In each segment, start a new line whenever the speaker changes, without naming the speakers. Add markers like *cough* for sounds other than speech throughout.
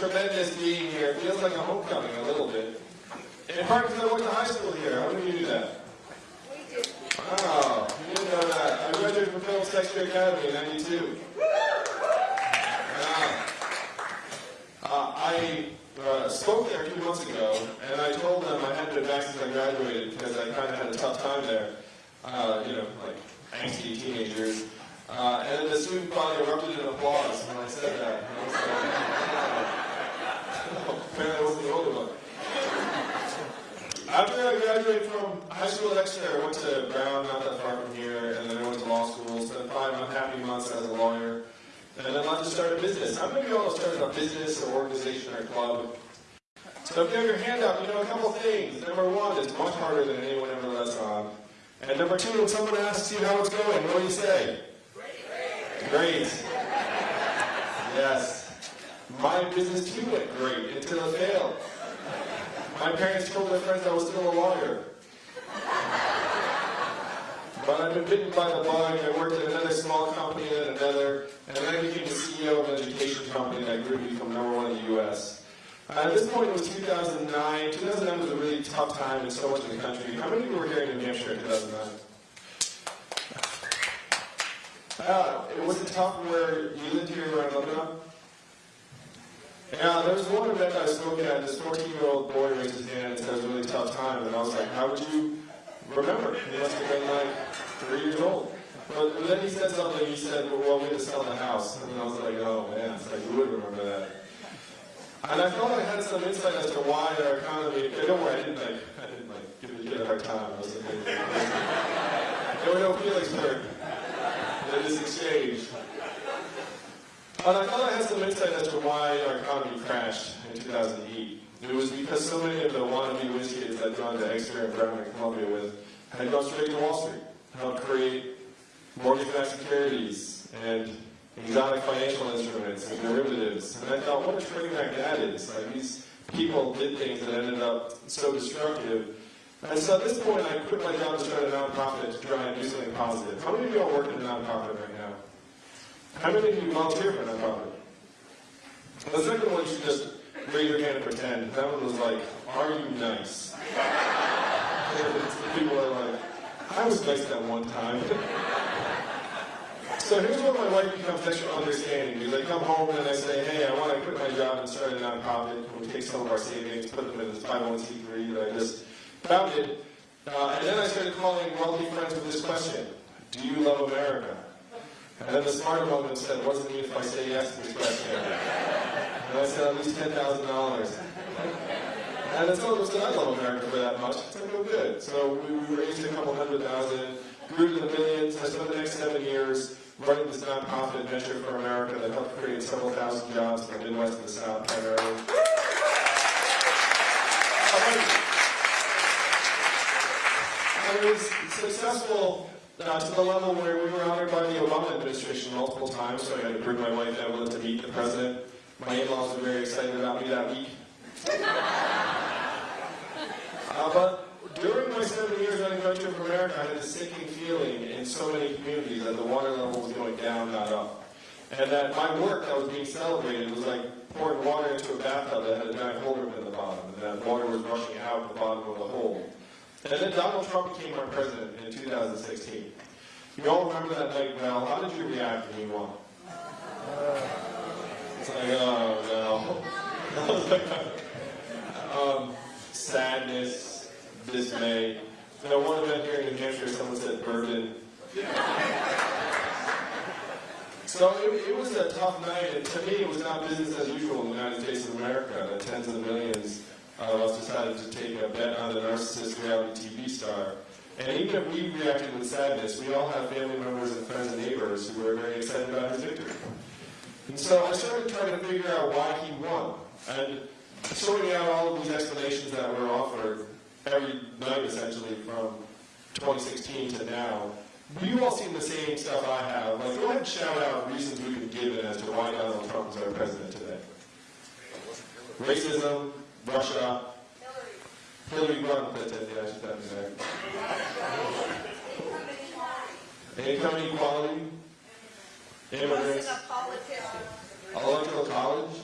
tremendous being here. It feels like a homecoming a little bit. In part because I went to high school here. How many of you knew that?
We did.
Wow, you didn't know that. I graduated from Phillips Exeter Academy in 92. Wow. Uh, I uh, spoke there a few months ago, and I told them I hadn't been back since I graduated because I kind of had a tough time there. Uh, you know, like angsty teenagers. Uh, and then the student body erupted in applause when I said that. *laughs* I was like, oh, apparently I the only one. After I graduated from high school Exeter, I went to Brown, not that far from here, and then I went to law school, spent five unhappy months as a lawyer, and then left to start a business. How many of you all have started a business or organization or club? So if you have your hand up, you know a couple things. Number one, it's much harder than anyone ever lets on. And number two, when someone asks you how it's going, what do you say? Great. Great. Yes. My business too went great until it failed. My parents told their friends I was still a lawyer. But I've been bitten by the bug. I worked at another small company then another, and then I became the CEO of an education company that grew to become number one in the U.S. Uh, at this point, it was 2009. 2009 was a really tough time in so much of the country. How many of you were here in New Hampshire in 2009? Uh, it was it tough where you lived here around Lebanon? Yeah, uh, there was one event I spoke at, this 14-year-old boy raised his hand and said it was a really tough time, and I was like, how would you remember? He must have been like three years old. But then he said something, he said, well, we had to sell the house. And I was like, oh man, it's like, you would remember that. And I felt I had some insight as to why our economy, eh, don't worry, I didn't like, I didn't like give the kid a hard time. I was like, there were no feelings hurt in this exchange. And I thought I had some insight as to why our economy crashed in 2008. It was because so many of the wannabe whiz kids I'd gone to Exeter and Brown and Columbia with had gone straight to Wall Street, helped create mortgage-backed securities and exotic financial instruments and derivatives. And I thought, what a train wreck that is. Like these people did things that ended up so destructive. And so at this point, I quit my job to start a nonprofit to try and do something positive. How many of you all work in a nonprofit right now? How many of you volunteer for a nonprofit? The second one, you just raise your hand and pretend. That one was like, are you nice? *laughs* People are like, I was nice that one time. so here's where my life becomes extra understanding. Because I come home and I say, hey, I want to quit my job and start a nonprofit. We take some of our savings, put them in this 501c3 that I just founded. Uh, and then I started calling wealthy friends with this question. Do you love America? And then the smart woman said, what does it mean if I say yes to this question? And I said, at least $10,000. And then someone said, I love America for that much. I said, oh, good. So we, we raised a couple hundred thousand, grew to the millions. I spent the next seven years running this nonprofit Venture for America that helped create several thousand jobs in the Midwest and the South primarily. It was successful to the level where we were honored by the Obama administration multiple times, so I had to bring my wife Evelyn to meet the president. My in-laws were very excited about me that week. *laughs* Uh, but during my seven years running Venture for America, I had a sinking feeling in so many communities that the water level was going down, not up. And that my work that was being celebrated was like pouring water into a bathtub that had a giant hole in the bottom, and that water was rushing out of the bottom of the hole. And then Donald Trump became our president in 2016. You all remember that night well. How did you react when you won? It's like, oh no. *laughs* um, sadness, dismay. You know, one event here in New Hampshire, someone said burden. So it, it, was a tough night, and to me it was not business as usual in the United States of America. The tens of millions of us decided to take a bet on the narcissist reality TV star. And even if we reacted with sadness, we all have family members and friends and neighbors who were very excited about his victory. And so I started trying to figure out why he won. And sorting out all of these explanations that were offered every night, essentially, from 2016 to now, you all seen the same stuff I have. Like, go ahead and shout out reasons we could give as to why Donald Trump is our president today. Racism, Russia, Hillary Clinton, yeah, she's down there. Income inequality, immigrants, electoral college,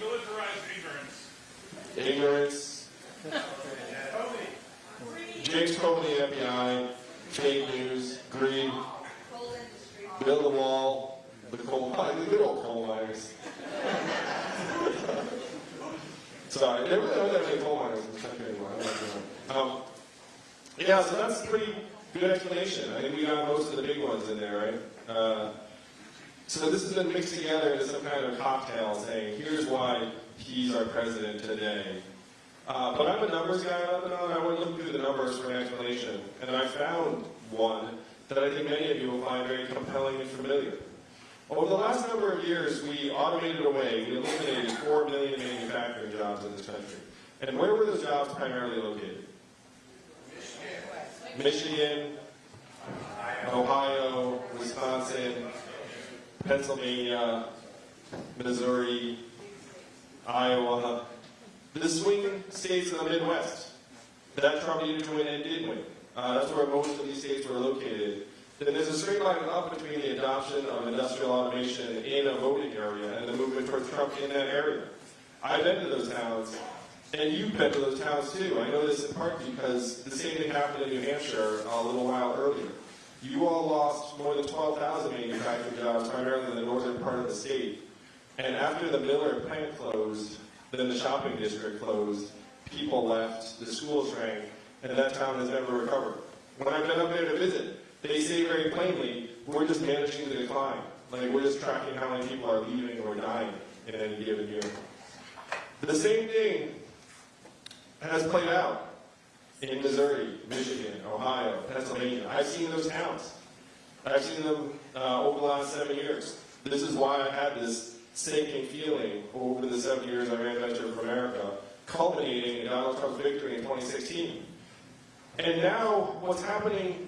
Militarized ignorance.
ignorance,
Tony.
James Comey, FBI, fake news, greed,
Coal industry.
build a wall, the coal mine, the good old coal miners. Sorry, there really aren't that coal miners in this country anymore. Um, yeah, so that's a pretty good explanation. I think we got most of the big ones in there, right? Uh, so this has been mixed together into some kind of cocktail saying, here's why he's our president today. Uh, but I'm a numbers guy and. I went looking through the numbers for an explanation, and I found one that I think many of you will find very compelling and familiar. Over the last number of years, we automated away, we eliminated 4 million manufacturing jobs in this country. And where were those jobs primarily located? Michigan, Ohio, Wisconsin, Pennsylvania, Missouri, Iowa, the swing states of the Midwest that Trump needed to win and did win. Uh, that's where most of these states were located. Then there's a straight line up between the adoption of industrial automation in a voting area and the movement towards Trump in that area. I've been to those towns, and you've been to those towns too. I know this in part because the same thing happened in New Hampshire a little while earlier. You all lost more than 12,000 manufacturing jobs, primarily in the northern part of the state. And after the Miller plant closed, then the shopping district closed, people left, the schools shrank, and that town has never recovered. When I've been up there to visit, they say very plainly, we're just managing the decline. Like, we're just tracking how many people are leaving or dying in any given year. The same thing has played out in Missouri, Michigan, Ohio, Pennsylvania. I've seen those towns. I've seen them uh, over the last seven years. This is why I had this sinking feeling over the seven years I ran Venture for America, culminating in Donald Trump's victory in 2016. And now, what's happening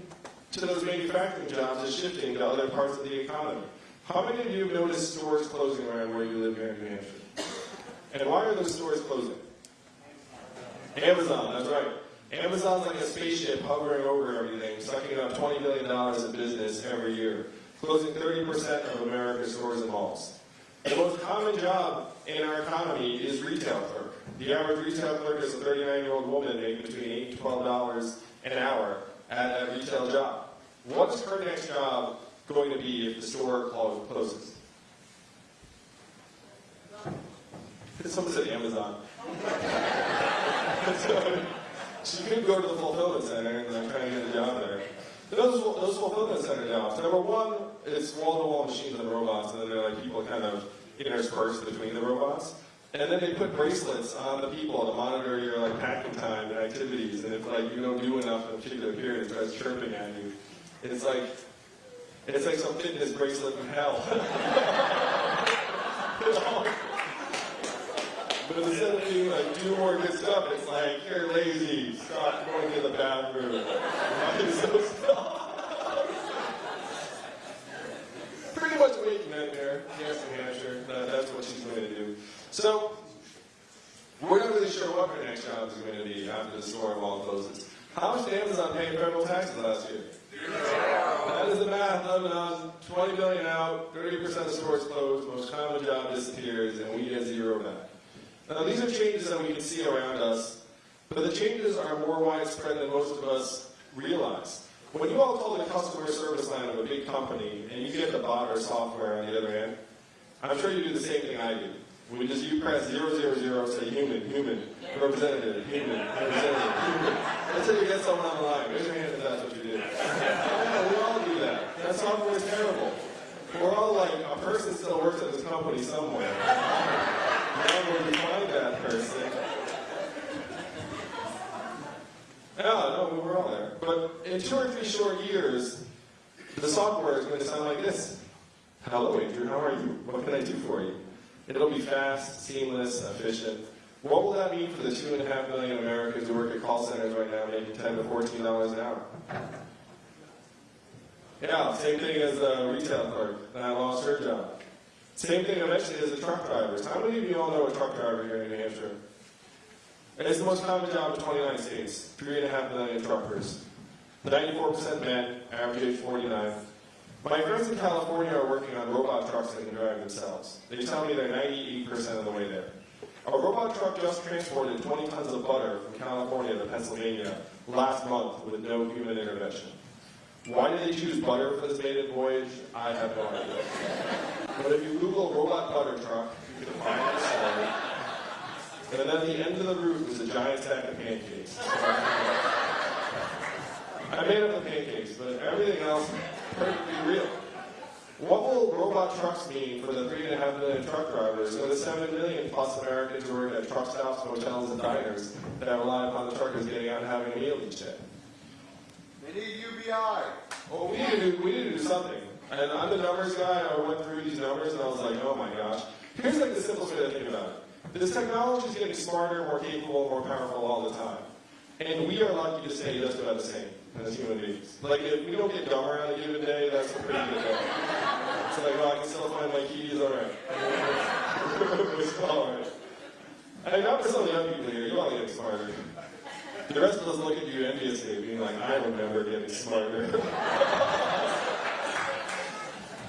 to those manufacturing jobs is shifting to other parts of the economy. How many of you have noticed stores closing around where you live here in New Hampshire? And why are those stores closing? Amazon, that's right. Amazon's like a spaceship hovering over everything, sucking up $20 billion in business every year, closing 30% of America's stores and malls. The most common job in our economy is retail clerk. The average retail clerk is a 39-year-old woman making between $8 to $12 an hour at a retail job. What is her next job going to be if the store clo- closes? Someone said Amazon. *laughs* so, she could go to the fulfillment center and like, try to get a job there. Those, those fulfillment center jobs, number one, it's wall-to-wall machines and robots, and then they're like people kind of interspersed between the robots. And then they put bracelets on the people to monitor your like packing time and activities. And if like you don't do enough in a particular period, it starts chirping at you. It's like it's like some fitness bracelet from hell. *laughs* But instead of being like, do more good stuff, it's like, you're lazy, stop going to the bathroom. *laughs* Why so stop? Pretty much waking nightmare, yes, New Hampshire, that, that's what she's going to do. So, we're not really sure what her next job is going to be after the store mall closes. How much did Amazon pay in federal taxes last year? That is the math, Lebanon, um, 20 billion out, 30% of stores closed, most common job disappears, and we get zero back. Now, these are changes that we can see around us, but the changes are more widespread than most of us realize. When you all call the customer service line of a big company and you get the bot or software on the other end, I'm sure you do the same thing I do. We just, you press 000, say human, human, representative, human, representative, human. Until you get someone on the line. Raise your hand if that's what you do. Yeah, we all do that. That software is terrible. We're all like, a person still works at this company somewhere. Now where find that person. Yeah, no, we're all there. But in two or three short years, the software is going to sound like this. Hello, Andrew, how are you? What can I do for you? It'll be fast, seamless, efficient. What will that mean for the two and a half million Americans who work at call centers right now making 10 to 14 dollars an hour? Yeah, same thing as a retail clerk that lost her job. Same thing eventually as the truck drivers. How many of you all know a truck driver here in New Hampshire? It's the most common job in 29 states. Three and a half million truckers. 94% men, average age 49. My friends in California are working on robot trucks that can drive themselves. They tell me they're 98% of the way there. A robot truck just transported 20 tons of butter from California to Pennsylvania last month with no human intervention. Why did they choose butter for this maiden voyage? I have no idea. But if you Google robot butter truck, you can find the story. And then at the end of the route was a giant stack of pancakes. I made up the pancakes, but everything else perfectly real. What will robot trucks mean for the three and a half million truck drivers and the seven million plus Americans who work at truck stops, hotels, and diners that rely upon the truckers getting out and having a meal each day?
They need UBI.
Well, we need to do, we need to do something. And I'm the numbers guy. I went through these numbers and I was like, oh my gosh. Here's like the simplest way to think about it. This technology is getting smarter, more capable, more powerful all the time. And we are lucky to stay just about the same as human beings. Like if we don't get dumber on a given day, that's a pretty good day. It's like, well, I can still find my keys, all right. *laughs* it's all right. And not for some of the young people here, you all get smarter. The rest of us look at you enviously, being like, I remember getting smarter. *laughs*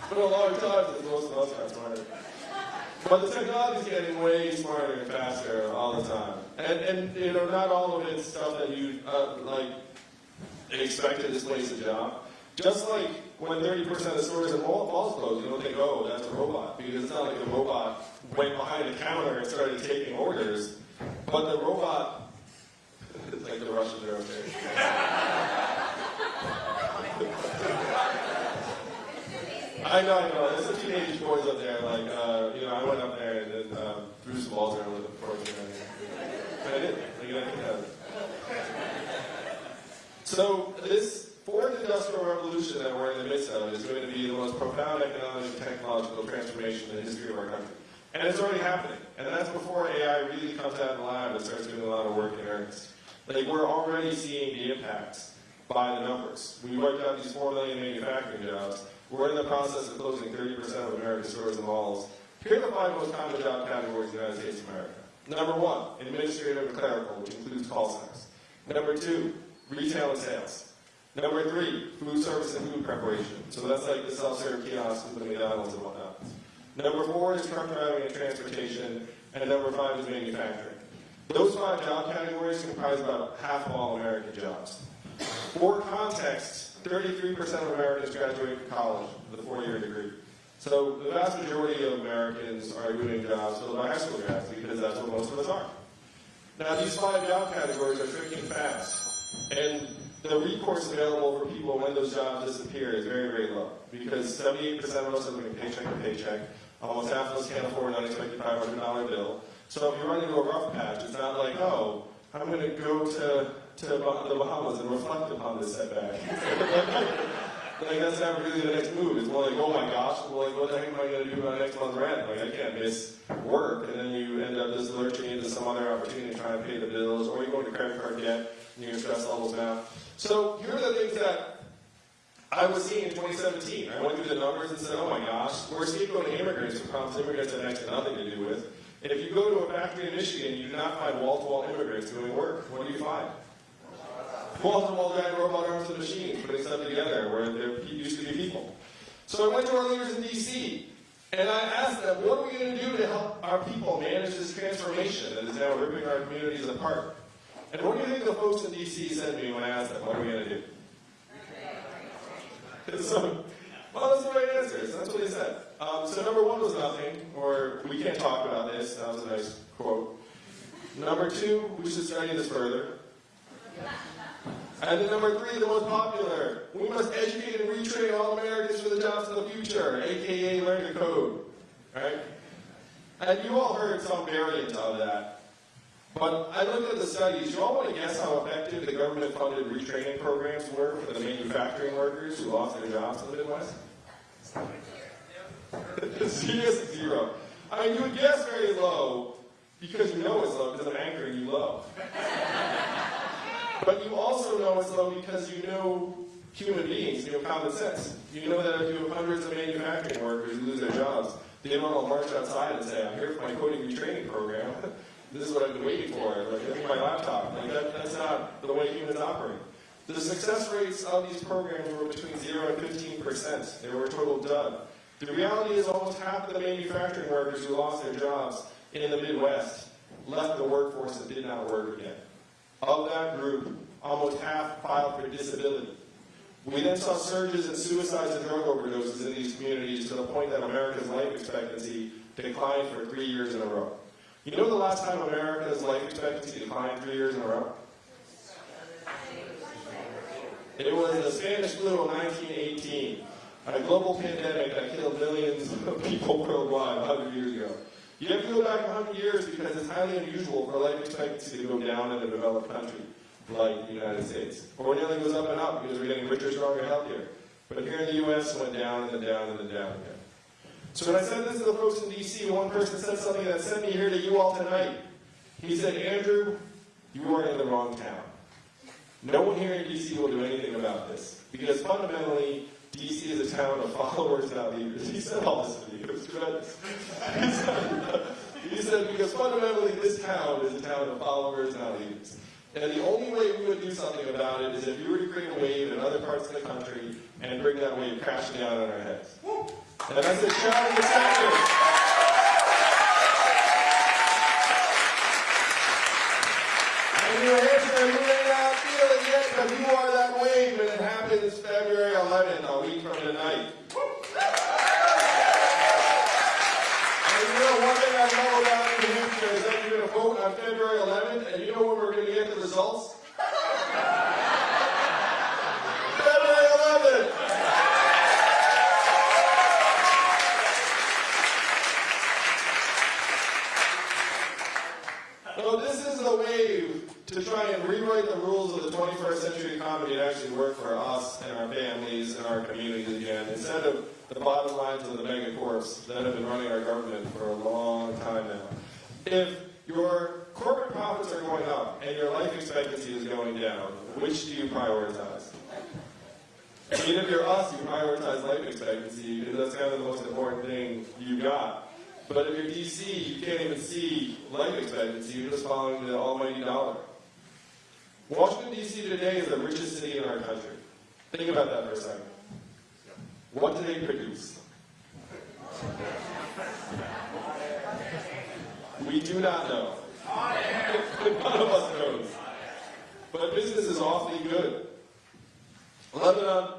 but a lot of times, most of us got smarter. But the technology is getting way smarter and faster all the time. And, and you know, not all of it's stuff that you, uh, like, expect to displace a job. Just like when 30% of the stores in mall- malls close, you don't think, oh, that's a robot. Because it's not like the robot went behind the counter and started taking orders. But the robot, *laughs* like the Russians are okay. *laughs* I know, I know. There's some teenage boys up there. Like, uh, you know, I went up there and then um, threw some balls around with them before. But I did. Like, I think that. So this fourth industrial revolution that we're in the midst of is going to be the most profound economic and technological transformation in the history of our country. And it's already happening. And that's before AI really comes out of the lab and starts doing a lot of work in earnest. Like, we're already seeing the impacts by the numbers. We wiped out these 4 million manufacturing jobs. We're in the process of closing 30% of American stores and malls. Here are the five most common job categories in the United States of America. Number one, administrative and clerical, which includes call centers. Number two, retail and sales. Number three, food service and food preparation. So that's like the self-serve kiosks with the McDonald's and whatnot. Number four is truck driving and transportation. And number five is manufacturing. Those five job categories comprise about half of all American jobs. For context, 33% of Americans graduate from college with a four-year degree. So the vast majority of Americans are doing jobs filled by high school grads because that's what most of us are. Now these five job categories are shrinking fast, and the recourse available for people when those jobs disappear is very, very low because 78% of us are living paycheck to paycheck. Almost half of us can't afford an unexpected $500 bill. So if you run into a rough patch, it's not like, oh, I'm going to go to, to the Bahamas and reflect upon this setback. *laughs* like that's not really the next move. It's more like, oh my gosh, well, like, what the heck am I going to do about next month's rent? Like I can't miss work, and then you end up just lurching into some other opportunity trying to pay the bills, or you go into credit card debt, and your stress levels now. So here are the things that I was seeing in 2017. I went through the numbers and said, oh my gosh, we're scapegoating immigrants for problems immigrants have next to nothing to do with. And if you go to a factory in Michigan, you do not find wall-to-wall immigrants doing work. What do you find? Wall-to-wall giant robot arms and machines putting stuff together where there used to be people. So I went to our leaders in D.C. and I asked them, what are we going to do to help our people manage this transformation that is now ripping our communities apart? And what do you think the folks in D.C. said to me when I asked them, what are we going to do? *laughs* So, well, that's the right answer. So that's what they said. Um, so number one was nothing, or we can't talk about this. That was a nice quote. Number two, we should study this further. And then number three, the most popular, we must educate and retrain all Americans for the jobs of the future, aka learn to code. Right? And you all heard some variant of that. But I looked at the studies. You all want to guess how effective the government-funded retraining programs were for the manufacturing workers who lost their jobs in the Midwest? *laughs* Serious zero. I mean, you would guess very low because you know it's low because I'm anchoring you low. *laughs* but you also know it's low because you know human beings, you know common sense. You know that if you have hundreds of manufacturing workers who lose their jobs, they don't all march outside and say, I'm here for my coding retraining program. *laughs* this is what I've been waiting for. Like, me my laptop. Like, that, that's not the way humans operate. The success rates of these programs were between 0 and 15%. They were a total dud. The reality is almost half of the manufacturing workers who lost their jobs in the Midwest left the workforce and did not work again. Of that group, almost half filed for disability. We then saw surges in suicides and drug overdoses in these communities to the point that America's life expectancy declined for three years in a row. You know the last time America's life expectancy declined three years in a row? It was the Spanish flu of 1918, a global pandemic that killed millions of *laughs* people worldwide 100 years ago. You have to go back 100 years because it's highly unusual for life expectancy to go down in a developed country like the United States. Ordinarily it goes up and up because we're getting richer, stronger, healthier. But here in the U.S. it went down and then down and then down again. So when I said this to the folks in D.C., one person said something that sent me here to you all tonight. He said, Andrew, you are in the wrong town. No one here in D.C. will do anything about this. Because fundamentally, D.C. is a town of *laughs* followers, not leaders. He said all this to was tremendous. He said, he said, because fundamentally this town is a town of followers, not leaders. And the only way we would do something about it is if you were to create a wave in other parts of the country and bring that wave crashing down on our heads. And I said, the feel it yet, but you are that wave, and it happens February 11th, a week from tonight. And you know, one thing I know about New Hampshire is that you're going vote on February 11th, and you know when we're going to get the results? February 11th! So this is the wave to try and rewrite the rules of the 21st century economy and actually work for us and our families and our communities again, instead of the bottom lines of the megacorps that have been running our government for a long time now. If your corporate profits are going up and your life expectancy is going down, which do you prioritize? I mean, if you're us, you prioritize life expectancy because that's kind of the most important thing you got. But if you're DC, you can't even see life expectancy. You're just following the almighty dollar. Washington, D.C. today is the richest city in our country. Think about that for a second. What do they produce? We do not know. *laughs* None of us knows. But business is awfully good. Lebanon,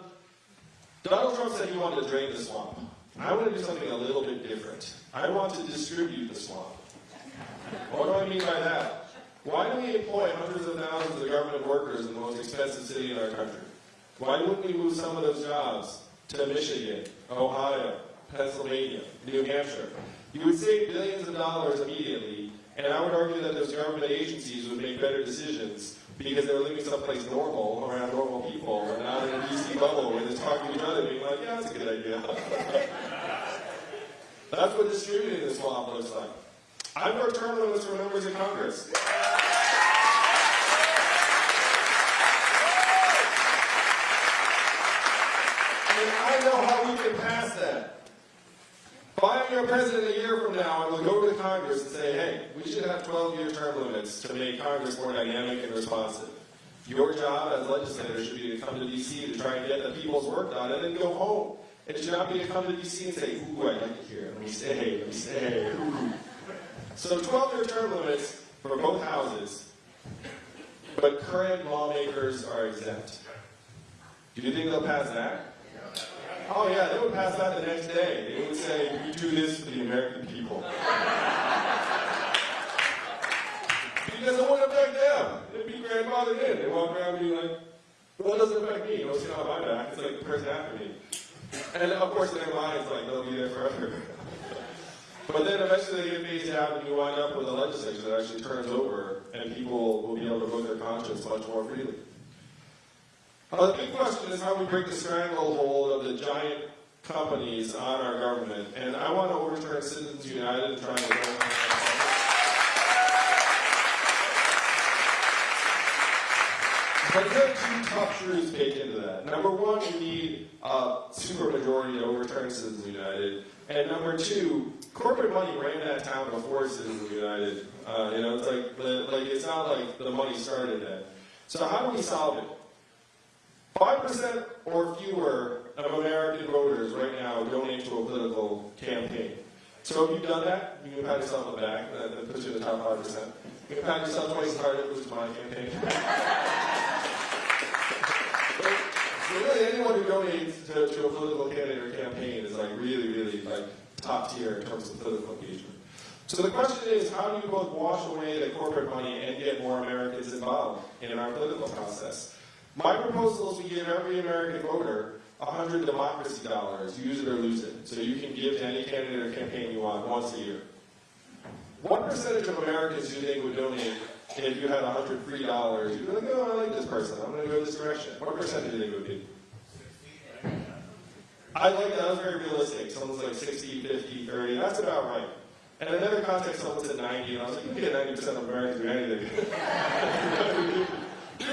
Donald Trump said he wanted to drain the swamp. I want to do something a little bit different. I want to distribute the swamp. What do I mean by that? Why do we employ hundreds of thousands of government workers in the most expensive city in our country? Why wouldn't we move some of those jobs to Michigan, Ohio, Pennsylvania, New Hampshire? You would save billions of dollars immediately, and I would argue that those government agencies would make better decisions because they're living someplace normal around normal people and not in a DC bubble where they're talking to each other being like, yeah, that's a good idea. *laughs* that's what distributing this swamp looks like. I've worked term limits for members of Congress. I know how we can pass that. If your president a year from now, I will go to Congress and say, hey, we should have 12-year term limits to make Congress more dynamic and responsive. Your job as legislator should be to come to D.C. to try and get the people's work done and then go home. It should not be to come to D.C. and say, ooh, I like it here. Let me stay, let me stay. Ooh. So 12-year term limits for both houses, but current lawmakers are exempt. Do you think they'll pass that? Oh yeah, they would pass that the next day. They would say, we do this for the American people. because it wouldn't affect them. They'd be grandfathered in. They walk around being like, well, it doesn't affect me. Skin on my back. It's like the person after me. And of course, in their minds, like, they'll be there forever. but then eventually they get phased out and you wind up with a legislature that actually turns over and people will be able to vote their conscience much more freely. Uh, the big question is how we break the stranglehold of the giant companies on our government. And I want to overturn Citizens United and try to But there are two tough truths baked into that. Number one, you need a supermajority to overturn Citizens United. And number two, corporate money ran that town before Citizens United. Uh, you know, it's like, like it's not like the money started then. So how do we solve it? 5% or fewer of American voters right now donate to a political campaign. So if you've done that, you can pat yourself on the back. That, puts you in the top five percent. You can pat yourself twice as hard as was my campaign. *laughs* So really, anyone who donates to, to a political candidate or campaign is like really, really like top tier in terms of political engagement. So the question is, how do you both wash away the corporate money and get more Americans involved in our political process? My proposal is we give every American voter 100 democracy dollars, use it or lose it. So you can give to any candidate or campaign you want once a year. What percentage of Americans do you think would donate if you had 100 free dollars? You'd be like, oh, I like this person. I'm going to go this direction. What percentage do you think would be? I like that. That was very realistic. Someone's like 60, 50, 30. That's about right. And another context, someone said 90, and I was like, you can get 90% of Americans do anything. *laughs* *laughs*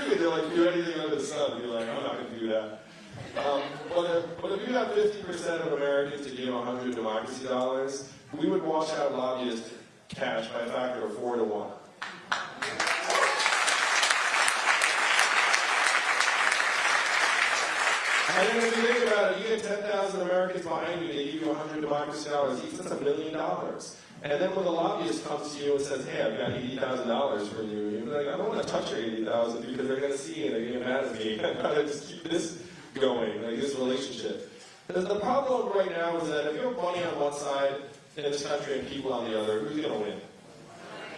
Like, do anything under the sun. You're like, I'm not going to do that. Um, but, if, but if you have 50% of Americans to give 100 democracy dollars, we would wash out lobbyist cash by a factor of 4 to 1. And if you think about it, you get 10,000 Americans behind you, they give you 100 democracy dollars that's a million dollars. And then when the lobbyist comes to you and says, hey, I've got $80,000 for you, you're like, I don't want to touch your 80000 because they're going to see and they're going to get mad at me. *laughs* Going to just keep this going, like this relationship. The, the problem right now is that if you have money on one side in this country and people on the other, who's going to win?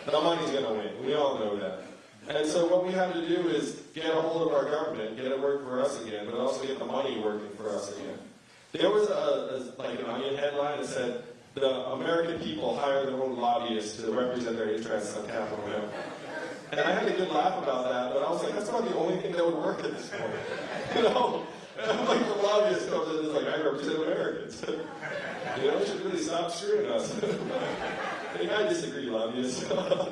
The money's going to win. We all know that. And so what we have to do is get a hold of our government, get it working for us again, but also get the money working for us again. There was a, a like an onion headline that said, the American people hire their own lobbyists to represent their interests on Capitol Hill. And I had a good laugh about that, but I was like, that's about the only thing that would work at this point. *laughs* You know? And like, the lobbyist comes in and is like, I represent Americans. *laughs* you know, you should really stop screwing us. *laughs* I think I disagree, lobbyists. I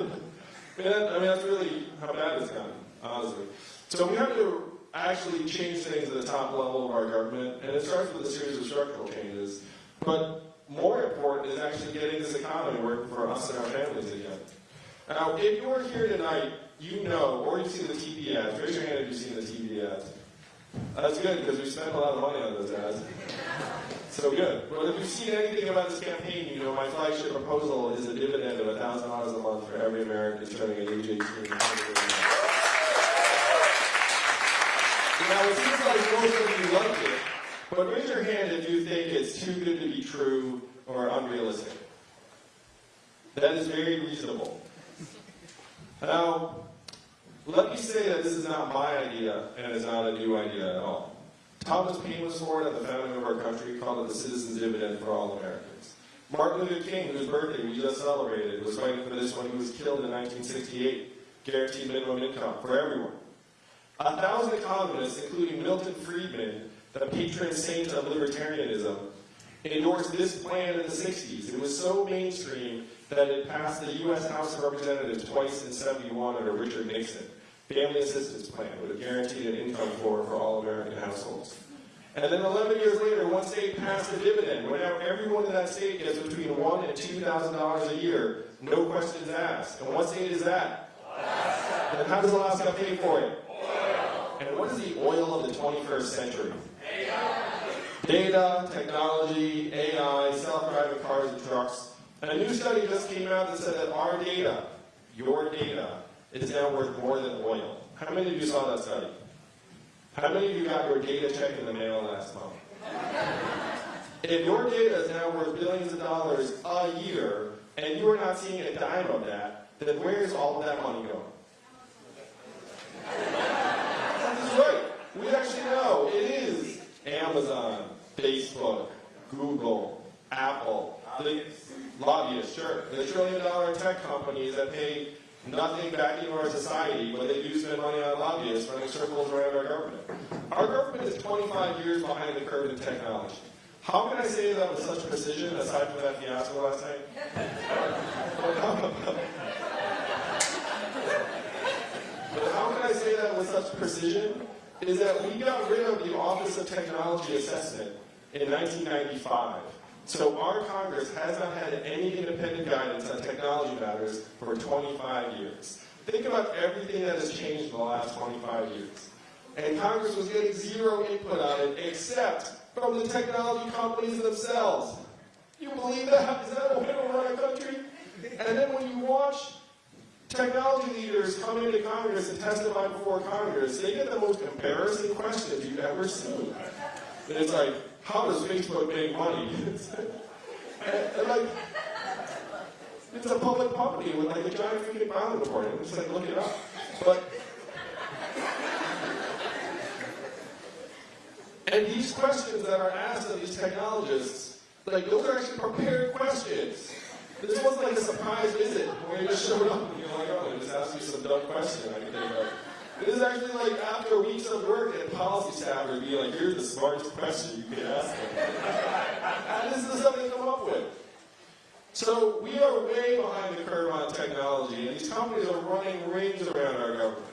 mean, I mean, that's really how bad it's gotten, honestly. So we have to actually change things at the top level of our government, and it starts with a series of structural changes. But more important is actually getting this economy working for us and our families again. Now, if you're here tonight, you know, or you've seen the TV ads. Raise your hand if you've seen the TV ads. That's good, because we spent a lot of money on those ads. So good. But if you've seen anything about this campaign, you know my flagship proposal is a dividend of $1,000 a month for every American turning at age 18. Now, it seems like most of you like it, but raise your hand if you think it's too good to be true or unrealistic. That is very reasonable. Now, let me say that this is not my idea, and it's not a new idea at all. Thomas Paine was for it at the founding of our country, called it the citizen's dividend for all Americans. Martin Luther King, whose birthday we just celebrated, was fighting for this when he was killed in 1968, guaranteed minimum income for everyone. A thousand economists, including Milton Friedman, the patron saint of libertarianism, endorsed this plan in the 60s. It was so mainstream that it passed the U.S. House of Representatives twice in 71 under Richard Nixon. Family Assistance Plan would have guaranteed an income floor for all American households. And then 11 years later, one state passed a dividend, where now everyone in that state gets between one and $2,000 a year, no questions asked. And what state is that? Alaska. And how does Alaska pay for it? And what is the oil of the 21st century? Data, technology, AI, self-driving cars and trucks. And a new study just came out that said that our data, your data, is now worth more than oil. How many of you saw that study? How many of you got your data check in the mail last month? If your data is now worth billions of dollars a year, and you are not seeing a dime of that, then where is all of that money going? We actually know it is Amazon, Facebook, Google, Apple, the lobbyists, sure, the trillion dollar tech companies that pay nothing back into our society, but they do spend money on lobbyists running circles around our government. Our government is 25 years behind the curve in technology. How can I say that with such precision, aside from that fiasco last night? *laughs* but how can I say that with such precision? Is that we got rid of the Office of Technology Assessment in 1995. So our Congress has not had any independent guidance on technology matters for 25 years. Think about everything that has changed in the last 25 years. And Congress was getting zero input on it except from the technology companies themselves. You believe that? Is that a way to run a country? And then when you watch technology leaders come into Congress and testify before Congress, they get the most embarrassing questions you've ever seen. And it's like, how does Facebook make money? *laughs* and, and like, it's a public company with like a giant freaking filing report. I'm just like, look it up. But and these questions that are asked of these technologists, like those are actually prepared questions. This wasn't like a surprise visit where you just showed up and you're like, oh, dumb question I can think. This is actually like after weeks of work and policy staff would be like, here's the smartest question you could ask them. and this is stuff they come up with. So we are way behind the curve on technology, and these companies are running rings around our government.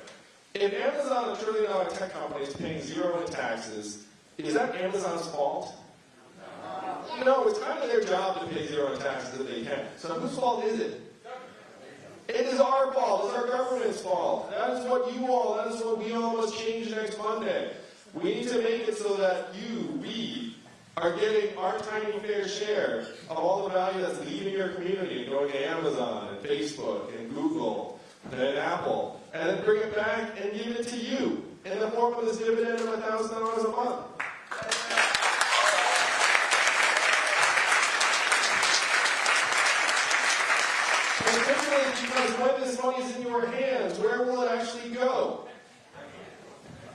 If Amazon, a trillion dollar tech company, is paying zero in taxes, is that Amazon's fault? No, it's kind of their job to pay zero in taxes if they can. So whose fault is it? It is our fault. It's our government's fault. That is what you all, that is what we all must change next Monday. We need to make it so that you, we, are getting our tiny fair share of all the value that's leaving your community and going to Amazon and Facebook and Google and Apple, and then bring it back and give it to you in the form of this dividend of $1,000 a month. Because when this money is in your hands, where will it actually go?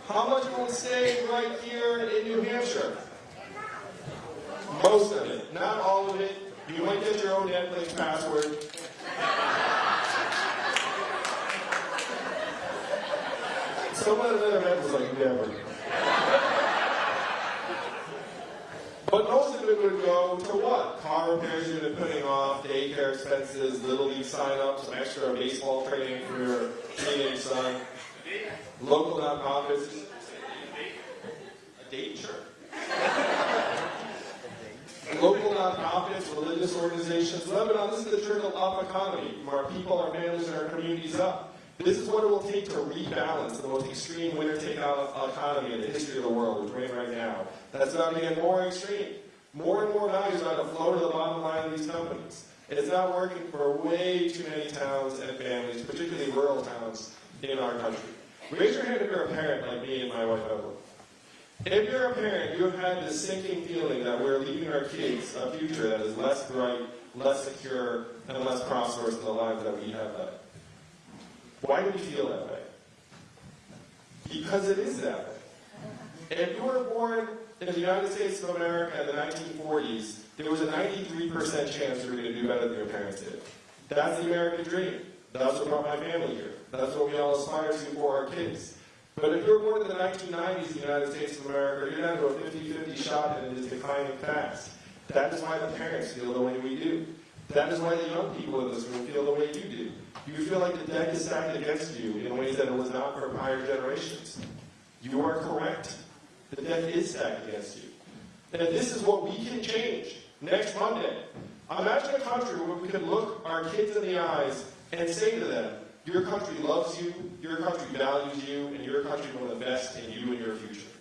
How much will it stay right here in New Hampshire? Most of it, not all of it. You might get your own Netflix password. Someone at another event was like, never. But most of it would go to what? Car repairs you've been putting off, daycare expenses, little league sign-ups, some extra baseball training for your teenage son, local nonprofits. A date, sure. Local nonprofits, religious organizations. Lebanon, this is the trickle up economy, from our people, our families, and our communities up. This is what it will take to rebalance the most extreme winner take out economy in the history of the world, we're in right now. That's about to get more extreme. More and more value is about to flow to the bottom line of these companies. And It's not working for way too many towns and families, particularly rural towns in our country. Raise your hand if you're a parent like me and my wife Evelyn. If you're a parent, you have had this sinking feeling that we're leaving our kids a future that is less bright, less secure, and less prosperous than the lives that we have led. Why do we feel that way? Because it is that way. If you were born in the United States of America in the 1940s, there was a 93% chance you were going to do better than your parents did. That's the American dream. That's what brought my family here. That's what we all aspire to for our kids. But if you were born in the 1990s in the United States of America, you're down to a 50-50 shot and it is declining fast. That is why the parents feel the way we do. That is why the young people in this room feel the way you do. You feel like the deck is stacked against you in ways that it was not for prior generations. You are correct. The deck is stacked against you. And this is what we can change next Monday. Imagine a country where we could look our kids in the eyes and say to them, your country loves you, your country values you, and your country will invest in you and your future.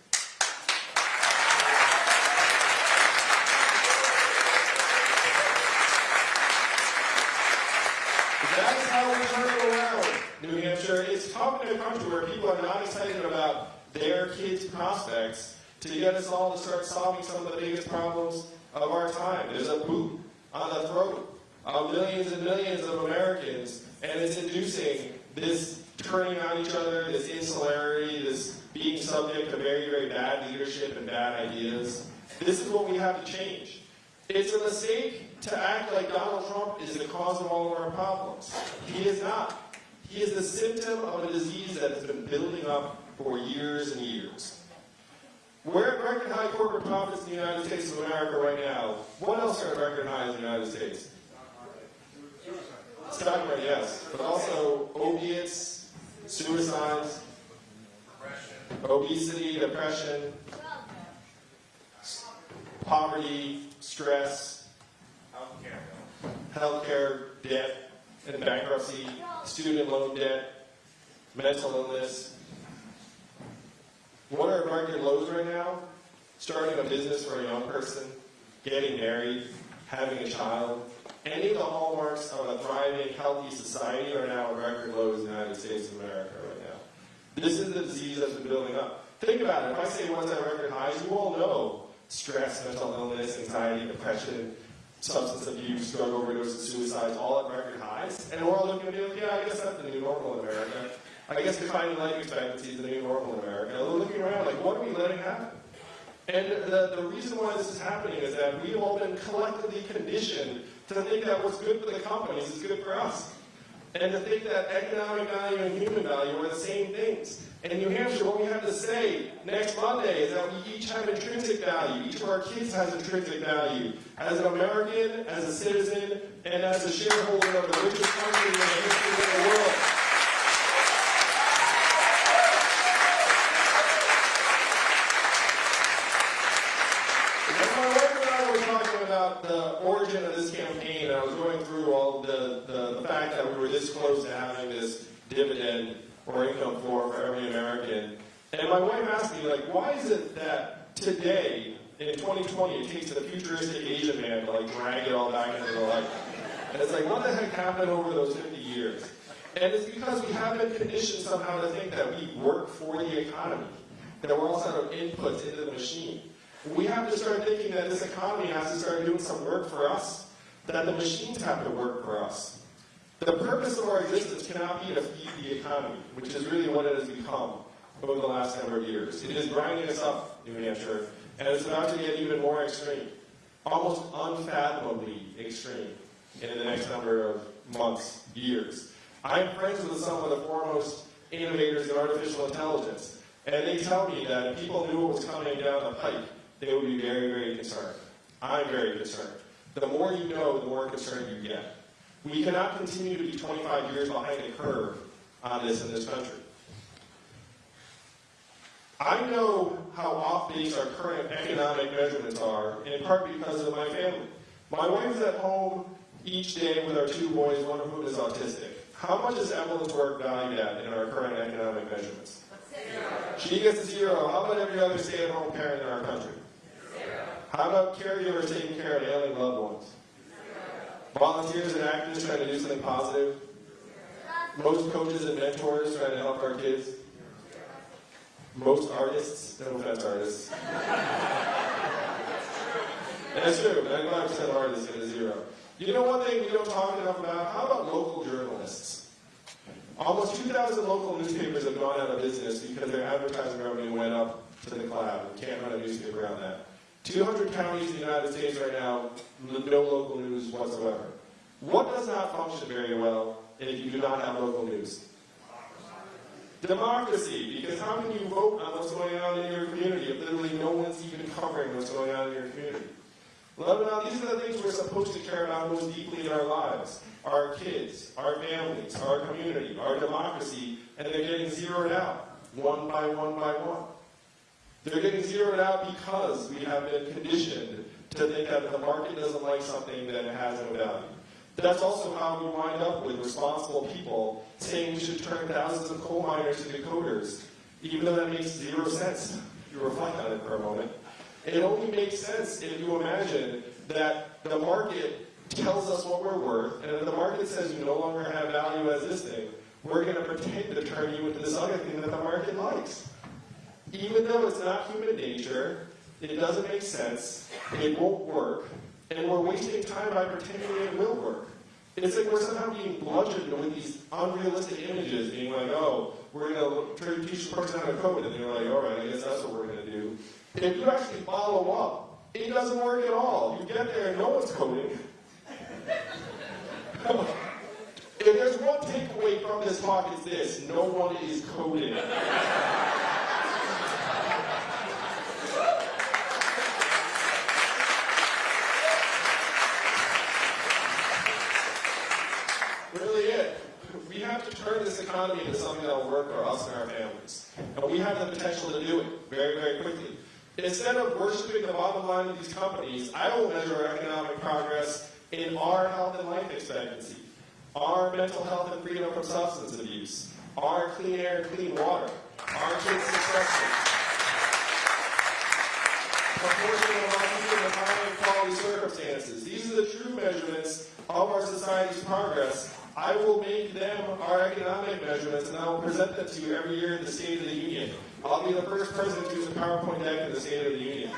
Around, New Hampshire. It's tough in a country where people are not excited about their kids' prospects to get us all to start solving some of the biggest problems of our time. There's a boot on the throat of millions and millions of Americans, and it's inducing this turning on each other, this insularity, this being subject to very, very bad leadership and bad ideas. This is what we have to change. It's a mistake to act like Donald Trump is the cause of all of our problems. He is not. He is the symptom of a disease that has been building up for years and years. We're at record high corporate profits in the United States of America right now. What else are at record highs in the United States? Stock market, yes. But also opiates, suicides, obesity, depression, poverty, stress, healthcare, debt and bankruptcy, student loan debt, mental illness. What are record lows right now? Starting a business for a young person, getting married, having a child. Any of the hallmarks of a thriving, healthy society are now record lows in the United States of America right now. This is the disease that's been building up. Think about it. If I say one's at record highs, you all know stress, mental illness, anxiety, depression, substance abuse, drug overdoses, suicides, all at record highs. And we're all looking at be like, yeah, I guess that's the new normal in America. I guess declining life expectancy is the new normal in America. We're looking around like, what are we letting happen? And the, the reason why this is happening is that we've all been collectively conditioned to think that what's good for the companies is good for us. And to think that economic value and human value are the same things. In New Hampshire, what we have to say next Monday is that we each have intrinsic value. Each of our kids has intrinsic value. As an American, as a citizen, and as a shareholder of the richest country in the history of the world. The origin of this campaign, I was going through all the, the, the fact that we were this close to having this dividend or income floor for every American. And my wife asked me, like, why is it that today, in 2020, it takes a futuristic Asian man to like drag it all back into the light? And it's like, what the heck happened over those 50 years? And it's because we have been conditioned somehow to think that we work for the economy, that we're all sort of inputs into the machine. We have to start thinking that this economy has to start doing some work for us, that the machines have to work for us. The purpose of our existence cannot be to feed the economy, which is really what it has become over the last number of years. It is grinding us up, New Hampshire, and it's about to get even more extreme, almost unfathomably extreme in the next number of months, years. I'm friends with some of the foremost innovators in artificial intelligence, and they tell me that if people knew what was coming down the pike, they would be very, very concerned. I'm very concerned. The more you know, the more concerned you get. We cannot continue to be 25 years behind the curve on this in this country. I know how off base our current economic measurements are, in part because of my family. My wife is at home each day with our two boys, one of whom is autistic. How much is Evelyn's work valued at in our current economic measurements? She gets a zero. How about every other stay-at-home parent in our country? How about caregivers taking care of ailing loved ones? Volunteers and activists trying to do something positive? Most coaches and mentors trying to help our kids? Most artists, no offense artists. That's true, 95% artists get a zero. You know one thing we don't talk enough about? How about local journalists? Almost 2,000 local newspapers have gone out of business because their advertising revenue went up to the cloud. You can't run a newspaper on that. 200 counties in the United States right now, no local news whatsoever. What does not function very well if you do not have local news? Democracy, because how can you vote on what's going on in your community if literally no one's even covering what's going on in your community? Well, these are the things we're supposed to care about most deeply in our lives. Our kids, our families, our community, our democracy, and they're getting zeroed out, one by one by one. They're getting zeroed out because we have been conditioned to think that if the market doesn't like something, then it has no value. That's also how we wind up with responsible people saying we should turn thousands of coal miners into coders, even though that makes zero sense. If you reflect on it for a moment. It only makes sense if you imagine that the market tells us what we're worth, and if the market says you no longer have value as this thing, we're going to pretend to turn you into this other thing that the market likes. Even though it's not human nature, it doesn't make sense, it won't work, and we're wasting time by pretending it will work. It's like we're somehow being bludgeoned with these unrealistic images, being like, oh, we're going to teach the person how to code, and they're like, all right, I guess that's what we're going to do. If you actually follow up, it doesn't work at all. You get there and no one's coding. if there's one takeaway from this talk, it's this no one is coding. really it. We have to turn this economy into something that will work for us and our families. And we have the potential to do it very, very quickly. Instead of worshiping the bottom line of these companies, I will measure our economic progress in our health and life expectancy, our mental health and freedom from substance abuse, our clean air and clean water, our kids' success rate, proportion of our people in high quality circumstances. These are the true measurements of our society's progress, I will make them our economic measurements, and I will present them to you every year in the State of the Union. I'll be the first president to use a PowerPoint deck in the State of the Union.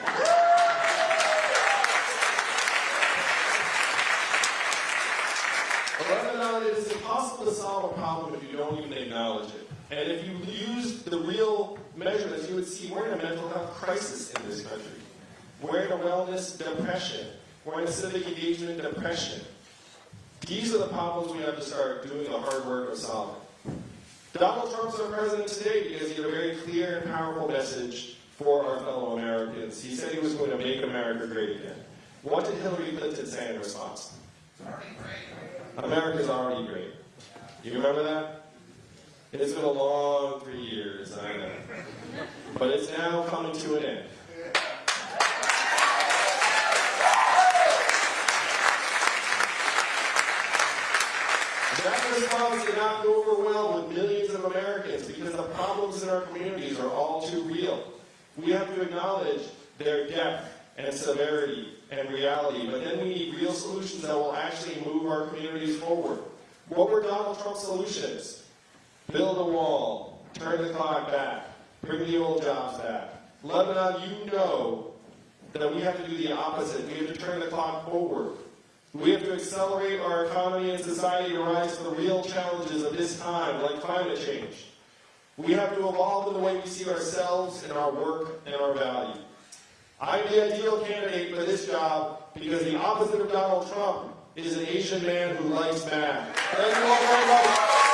Lebanon, it is impossible to solve a problem if you don't even acknowledge it. And if you use the real measurements, you would see we're in a mental health crisis in this country. We're in a wellness depression. We're in a civic engagement depression. These are the problems we have to start doing the hard work of solving. Donald Trump's our president today because he had a very clear and powerful message for our fellow Americans. He said he was going to make America great again. What did Hillary Clinton say in response? America's already great. Do you remember that? It's been a long three years, I know. But it's now coming to an end. That response did not go with millions of Americans because the problems in our communities are all too real. We have to acknowledge their depth and severity and reality, but then we need real solutions that will actually move our communities forward. What were Donald Trump's solutions? Build a wall, turn the clock back, bring the old jobs back. Lebanon, you know that we have to do the opposite. We have to turn the clock forward. We have to accelerate our economy and society to rise to the real challenges of this time, like climate change. We have to evolve in the way we see ourselves and our work and our value. I'm the ideal candidate for this job because the opposite of Donald Trump is an Asian man who likes math. Thank you all very much.